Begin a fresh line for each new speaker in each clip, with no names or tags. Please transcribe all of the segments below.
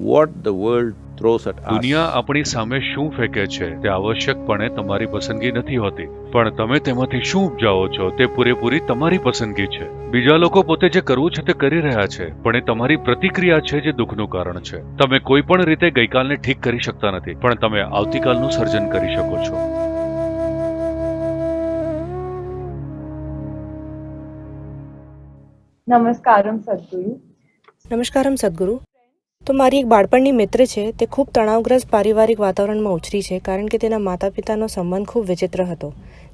what the world throws at
દુનિયા આપણી સામે શું ફેંકે છે તે આવશ્યકપણે તમારી પસંદગી નથી હોતી. પણ તમે તેમાંથી શું ઉપજાવો છો તે પૂરેપૂરી તમારી પસંદગી છે. બીજા લોકો પોતે જે કરવું છે તે કરી રહ્યા છે પણ એ તમારી પ્રતિક્રિયા છે જે દુઃખનું કારણ છે. તમે કોઈ પણ રીતે ગઈકાલને ઠીક કરી શકતા નથી પણ તમે આવતીકાલનું સર્જન કરી શકો છો.
નમસ્કારમ સદગુરુ.
નમસ્કારમ સદગુરુ. તો મારી એક બાળપણની મિત્ર છે, તે ખૂબ તણાવગ્રસ્ત પારિવારિક વાતાવરણમાં ઉછરી છે, કારણ કે તેના માતા પિતાનો સંબંધ ખૂબ વિચિત્ર હતો,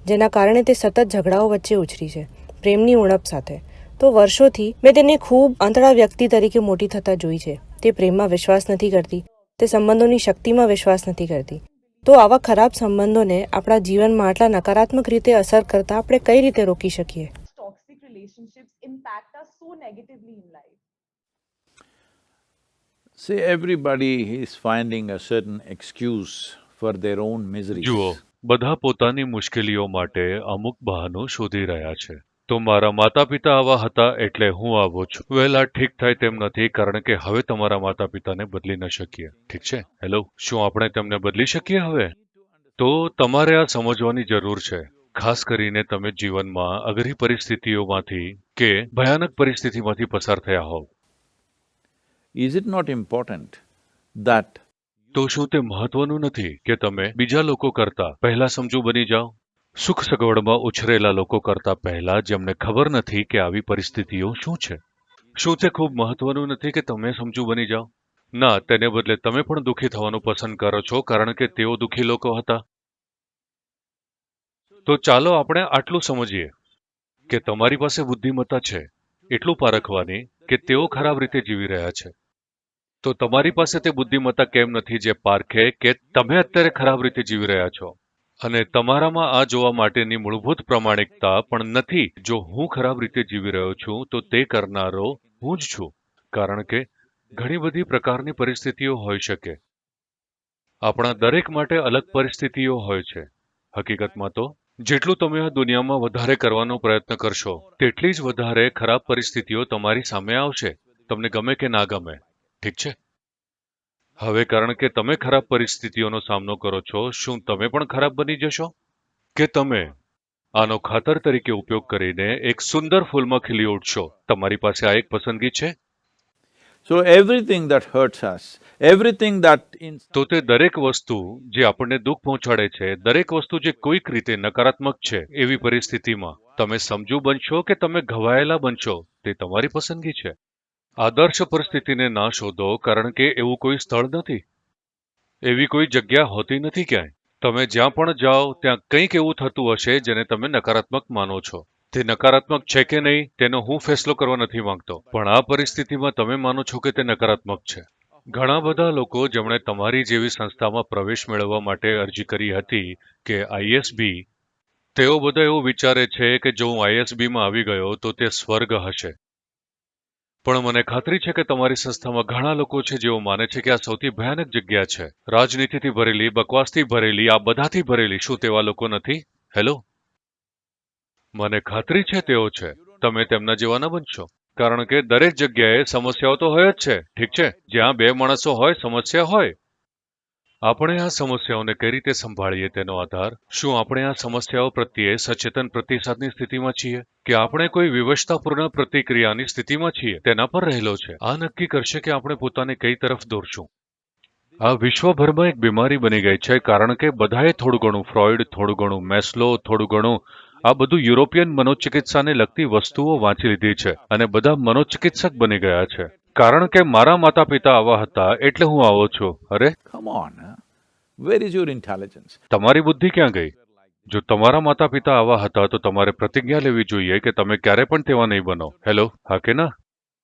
જેના કારણે તે સતત ઝઘડાઓ વચ્ચે ઉછરી છે, પ્રેમની ઉણપ સાથે. તો વર્ષોથી મેં તેને ખૂબ અંતળા વ્યક્તિ તરીકે મોટી થતા જોઈ છે. તે પ્રેમમાં વિશ્વાસ નથી કરતી, તે સંબંધોની શક્તિમાં વિશ્વાસ નથી કરતી. તો આવા ખરાબ સંબંધોને આપણા જીવનમાં આટલા નકારાત્મક રીતે અસર કરતા આપણે કઈ રીતે રોકી શકીએ?
See, everybody is finding a certain excuse for their own miseries.
જુઓ બધા પોતાની મુશ્કેલીઓ માટે અમુક બહાનો શોધી રહ્યા છે. તો મારા માતા પિતા આવા હતા એટલે હું આવો છું. વહેલા ઠીક થાય તેમ નથી કારણ કે હવે તમારા માતા પિતાને બદલી ન શકીએ. ઠીક છે? હેલો શું આપણે તેમને બદલી શકીએ હવે? તો તમારે આ સમજવાની જરૂર છે. ખાસ કરીને તમે જીવનમાં અઘરી પરિસ્થિતિઓમાંથી કે ભયાનક પરિસ્થિતિમાંથી પસાર થયા હોવ.
Is it not important that
તો શું તે મહત્વનું નથી કે તમે બીજા લોકો કરતા પહેલા સમજુ બની જાઓ? સુખ સગવડમાં ઉછરેલા લોકો કરતા પહેલા જેમને ખબર નથી કે આવી પરિસ્થિતિઓ શું છે. શું તે ખૂબ મહત્વનું નથી કે તમે સમજુ બની જાઓ? ના, તેને બદલે તમે પણ દુઃખી થવાનું પસંદ કરો છો કારણ કે તેઓ દુઃખી લોકો હતા. તો ચાલો આપણે આટલું સમજીએ કે તમારી પાસે બુદ્ધિમત્તા છે, એટલું પારખવાની કે તેઓ ખરાબ રીતે જીવી રહ્યા છે. તો તમારી પાસે તે બુદ્ધિમત્તા કેમ નથી જે પારખે કે તમે અત્યારે ખરાબ રીતે જીવી રહ્યા છો? અને તમારામાં આ જોવા માટેની મૂળભૂત પ્રમાણિકતા પણ નથી જો હું ખરાબ રીતે જીવી રહ્યો છું, તો તે કરનારો હું જ છું. કારણ કે ઘણી બધી પ્રકારની પરિસ્થિતિઓ હોઈ શકે. આપણા દરેક માટે અલગ પરિસ્થિતિઓ હોય છે. હકીકતમાં તો, જેટલું તમે આ દુનિયામાં વધારે કરવાનો પ્રયત્ન કરશો, તેટલી જ વધારે ખરાબ પરિસ્થિતિઓ તમારી સામે આવશે. તમને ગમે કે ના ગમે. ઠીક છે? હવે કારણ કે તમે ખરાબ પરિસ્થિતિઓનો સામનો કરો છો શું તમે પણ ખરાબ બની જશો? કે તમે? આનો ખાતર તરીકે ઉપયોગ કરીને એક સુંદર ફૂલમાં ખીલી ઉઠશો. તમારી પાસે આ એક પસંદગી છે?
So everything that hurts us everything in
તો તે દરેક વસ્તુ જે આપણને દુઃખ પહોંચાડે છે દરેક વસ્તુ જે કોઈક રીતે નકારાત્મક છે એવી પરિસ્થિતિમાં તમે સમજુ બનશો કે તમે ઘવાયેલા બનશો તે તમારી પસંદગી છે. આદર્શ પરિસ્થિતિને ના શોધો, કારણ કે એવું કોઈ સ્થળ નથી. એવી કોઈ જગ્યા હોતી નથી ક્યાંય. તમે જ્યાં પણ જાઓ, ત્યાં કંઈક એવું થતું હશે જેને તમે નકારાત્મક માનો છો. તે નકારાત્મક છે કે નહીં, તેનો હું ફેસલો કરવા નથી માંગતો. પણ આ પરિસ્થિતિમાં તમે માનો છો કે તે નકારાત્મક છે. ઘણા બધા લોકો જેમણે તમારી જેવી સંસ્થામાં પ્રવેશ મેળવવા માટે અરજી કરી હતી કે આઈએસબી તેઓ બધા એવું વિચારે છે કે જો હું આઈએસબીમાં આવી ગયો તો તે સ્વર્ગ હશે. પણ મને ખાતરી છે કે તમારી સંસ્થામાં ઘણા લોકો છે જેઓ માને છે કે આ સૌથી ભયાનક જગ્યા છે. રાજનીતિથી ભરેલી, બકવાસથી ભરેલી, આ બધાથી ભરેલી શું તેવા લોકો નથી? હેલો? મને ખાતરી છે તેઓ છે. તમે તેમના જેવા ન બનશો. કારણ કે દરેક જગ્યાએ સમસ્યાઓ તો હોય જ છે. ઠીક છે? જ્યાં બે માણસો હોય, સમસ્યા હોય. આપણે આ સમસ્યાઓને કઈ રીતે સંભાળીએ તેનો આધાર? શું આપણે આ સમસ્યાઓ પ્રત્યે સચેતન પ્રતિસાદની સ્થિતિમાં છીએ? કે આપણે કોઈ વિવશતાપૂર્ણ પ્રતિક્રિયાની સ્થિતિમાં છીએ, તેના પર રહેલો છે? આ નક્કી કરશે કે આપણે પોતાને કઈ તરફ દોરશું. આ વિશ્વભરમાં એક બીમારી બની ગઈ છે, કારણ કે બધાએ થોડું ઘણું ફ્રોઇડ, થોડું ઘણું મેસ્લો, થોડું ઘણું આ બધું યુરોપિયન મનોચિકિત્સાને લગતી વસ્તુઓ વાંચી લીધી છે અને બધા મનોચિકિત્સક બની ગયા છે. કારણ કે મારા માતા પિતા આવા હતા એટલે હું આવો છું. અરે?
Come on, huh? where is your
તમારી બુદ્ધિ ક્યાં ગઈ? જો તમારા માતા પિતા આવા હતા તો તમારે પ્રતિજ્ઞા લેવી જોઈએ કે તમે ક્યારે પણ તેવા નહીં બનો. હેલો હા કે ના?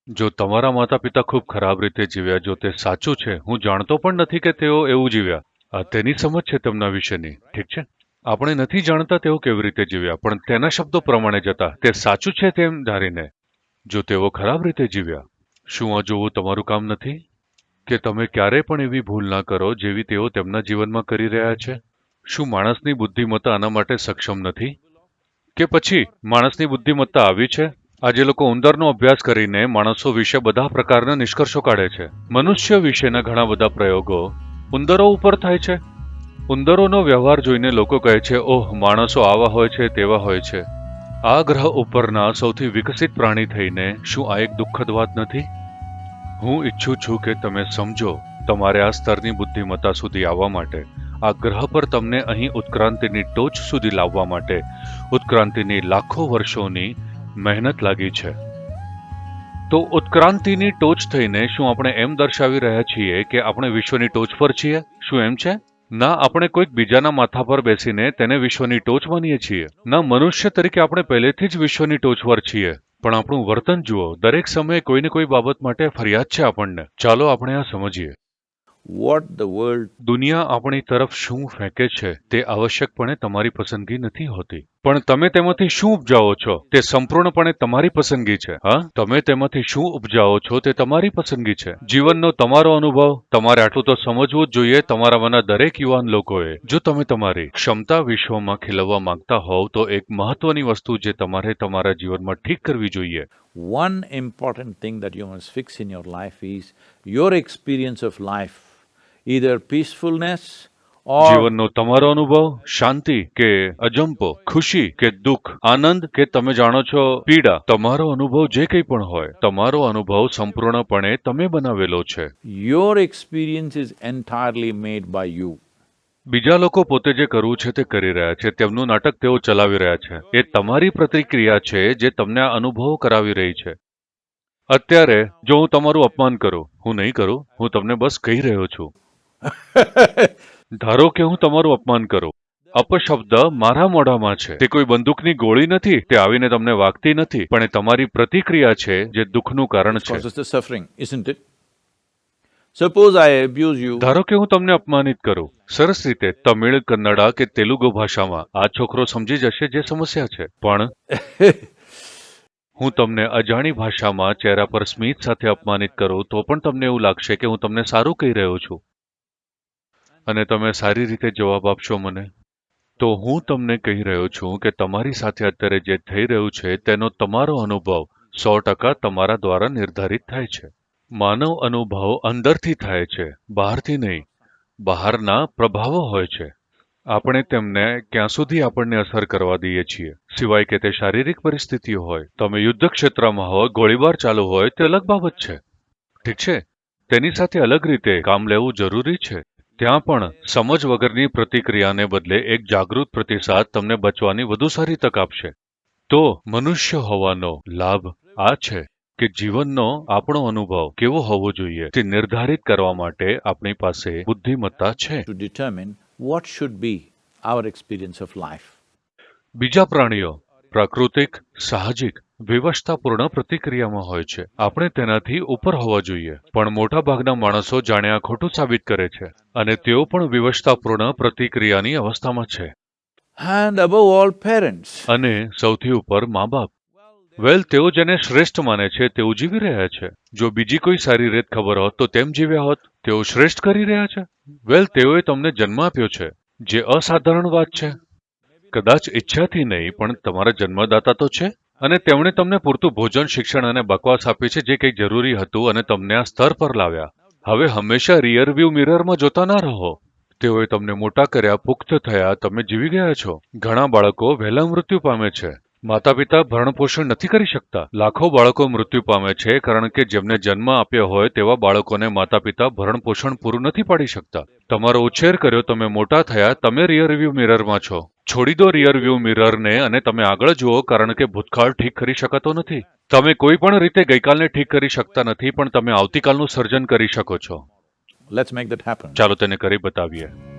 જો તમારા માતા પિતા ખૂબ ખરાબ રીતે જીવ્યા જો તે સાચું છે હું જાણતો પણ નથી કે તેઓ એવું જીવ્યા. આ તેની સમજ છે તેમના વિશેની. ઠીક છે? આપણે નથી જાણતા તેઓ કેવી રીતે જીવ્યા પણ તેના શબ્દો પ્રમાણે જતા. તે સાચું છે તેમ ધારીને. જો તેઓ ખરાબ રીતે જીવ્યા શું આ જોવું તમારું કામ નથી? કે તમે ક્યારે પણ એવી ભૂલ ના કરો જેવી તેઓ તેમના જીવનમાં કરી રહ્યા છે? શું માણસની બુદ્ધિમત્તા આના માટે સક્ષમ નથી? કે પછી માણસની બુદ્ધિમત્તા આવી છે? આજે લોકો ઉંદરનો અભ્યાસ કરીને માણસો વિશે બધા પ્રકારના નિષ્કર્ષો કાઢે છે. મનુષ્ય વિશેના ઘણા બધા પ્રયોગો ઉંદરો ઉપર થાય છે. ઉંદરોનો વ્યવહાર જોઈને લોકો કહે છે, ઓહ, માણસો આવા હોય છે, તેવા હોય છે. આ ગ્રહ ઉપરના સૌથી વિકસિત પ્રાણી થઈને શું આ એક દુઃખદ વાત નથી? હું ઈચ્છું છું કે તમે સમજો, તમારે આ સ્તરની બુદ્ધિમત્તા સુધી આવવા માટે, આ ગ્રહ પર તમને અહીં ઉત્ક્રાંતિની ટોચ સુધી લાવવા માટે, ઉત્ક્રાંતિની લાખો વર્ષોની મહેનત લાગી છે. તો ઉત્ક્રાંતિની ટોચ થઈને શું આપણે એમ દર્શાવી રહ્યા છીએ કે આપણે વિશ્વની ટોચ પર છીએ? શું એમ છે? ના આપણે કોઈક બીજાના માથા પર બેસીને તેને વિશ્વની ટોચ માનીએ છીએ. ના મનુષ્ય તરીકે આપણે પહેલેથી જ વિશ્વની ટોચ પર છીએ. પણ આપણું વર્તન જુઓ દરેક સમયે કોઈને કોઈ બાબત માટે ફરિયાદ છે આપણને. ચાલો આપણે આ સમજીએ.
વોટ ધ વર્લ્ડ
દુનિયા આપણી તરફ શું ફેંકે છે તે આવશ્યકપણે તમારી પસંદગી નથી હોતી. પણ તમે તેમાંથી શું ઉપજાવો છો? તે સંપૂર્ણપણે તમારી પસંદગી છે હા? તમે તેમાંથી શું ઉપજાવો છો તે તમારી પસંદગી છે. જીવનનો તમારો અનુભવ તમારે આટલું તો સમજવું જ જોઈએ તમારામાંના દરેક યુવાન લોકોએ. જો તમે તમારી ક્ષમતા વિશ્વમાં ખીલવવા માંગતા હોવ તો એક મહત્વની વસ્તુ જે તમારે તમારા જીવનમાં ઠીક કરવી જોઈએ.
One important thing that you must fix in your life is your experience of life, either peacefulness
જીવનનો તમારો અનુભવ શાંતિ કે અજંપો ખુશી કે દુઃખ આનંદ કે તમે જાણો છો પીડા તમારો અનુભવ જે કંઈ પણ હોય તમારો અનુભવ સંપૂર્ણપણે તમે બનાવેલો છે.
Your experience is entirely made by you
બીજા લોકો પોતે જે કરવું છે તે કરી રહ્યા છે તેમનું નાટક તેઓ ચલાવી રહ્યા છે. એ તમારી પ્રતિક્રિયા છે જે તમને આ અનુભવ કરાવી રહી છે. અત્યારે જો હું તમારું અપમાન કરું હું નહીં કરું હું તમને બસ કહી રહ્યો છું. ધારો કે હું તમારું અપમાન કરું. અપશબ્દ મારા મોઢામાં છે. તે કોઈ બંદૂકની ગોળી નથી તે આવીને તમને વાગતી નથી પણ એ તમારી પ્રતિક્રિયા છે જે દુઃખનું કારણ છે.
Isn't it?
ધારો કે હું તમને અપમાનિત કરું. સરસ રીતે તમિળ કન્નડા કે તેલુગુ ભાષામાં. આ છોકરો સમજી જશે જે સમસ્યા છે. પણ હું તમને અજાણી ભાષામાં ચહેરા પર સ્મિત સાથે અપમાનિત કરું તો પણ તમને એવું લાગશે કે હું તમને સારું કહી રહ્યો છું. અને તમે સારી રીતે જવાબ આપશો મને? તો હું તમને કહી રહ્યો છું કે તમારી સાથે અત્યારે જે થઈ રહ્યું છે તેનો તમારો અનુભવ સો ટકા તમારા દ્વારા નિર્ધારિત થાય છે. માનવ અનુભવ અંદરથી થાય છે, બહારથી નહીં. બહારના પ્રભાવો હોય છે. આપણે તેમને ક્યાં સુધી આપણને અસર કરવા દઈએ છીએ? સિવાય કે તે શારીરિક પરિસ્થિતિઓ હોય, તમે યુદ્ધ ક્ષેત્રમાં હોય, ગોળીબાર ચાલુ હોય, તે અલગ બાબત છે. ઠીક છે? તેની સાથે અલગ રીતે કામ લેવું જરૂરી છે. ત્યાં પણ સમજ વગરની પ્રતિક્રિયાને બદલે એક જાગૃત પ્રતિસાદ તમને બચવાની વધુ સારી તક આપશે તો મનુષ્ય હોવાનો લાભ આ છે કે જીવનનો આપણો અનુભવ કેવો હોવો જોઈએ તે નિર્ધારિત કરવા માટે આપણી પાસે બુદ્ધિમત્તા છે
to determine what should be our experience of life.
બીજા પ્રાણીઓ પ્રાકૃતિક સાહજિક વિવશતાપૂર્ણ પ્રતિક્રિયામાં હોય છે. આપણે તેનાથી ઉપર હોવા જોઈએ પણ મોટાભાગના માણસો જાણે આ ખોટું સાબિત કરે છે અને તેઓ પણ વિવશતાપૂર્ણ પ્રતિક્રિયાની અવસ્થામાં છે.
And above all, parents.
અને સૌથી ઉપર મા બાપ. વેલ તેઓ જેને શ્રેષ્ઠ માને છે તેઓ જીવી રહ્યા છે. જો બીજી કોઈ સારી રીત ખબર હોત તો તેમ જીવ્યા હોત. તેઓ શ્રેષ્ઠ કરી રહ્યા છે. વેલ તેઓએ તમને જન્મ આપ્યો છે જે અસાધારણ વાત છે. કદાચ ઈચ્છાથી નહીં પણ તમારા જન્મદાતા તો છે. અને તેમણે તમને પૂરતું ભોજન, શિક્ષણ અને બકવાસ આપી છે, જે કંઈક જરૂરી હતું અને તમને આ સ્તર પર લાવ્યા. હવે હંમેશા રિયર વ્યૂ મિરરમાં જોતા ના રહો. તેઓએ તમને મોટા કર્યા, પુખ્ત થયા, તમે જીવી ગયા છો. ઘણા બાળકો વહેલા મૃત્યુ પામે છે. માતા પિતા ભરણપોષણ નથી કરી શકતા. લાખો બાળકો મૃત્યુ પામે છે, કારણ કે જેમને જન્મ આપ્યો હોય તેવા બાળકોને માતા પિતા ભરણપોષણ પૂરું નથી પાડી શકતા. તમારો ઉછેર કર્યો, તમે મોટા થયા, તમે રિયર વ્યૂ મિરરમાં છો. છોડી દો રિયર વ્યૂ મિરરને અને તમે આગળ જુઓ કારણ કે ભૂતકાળ ઠીક કરી શકાતો નથી. તમે કોઈ પણ રીતે ગઈકાલને ઠીક કરી શકતા નથી પણ તમે આવતીકાલનું સર્જન કરી શકો છો.
Let's make that happen.
ચાલો તેને કરી બતાવીએ.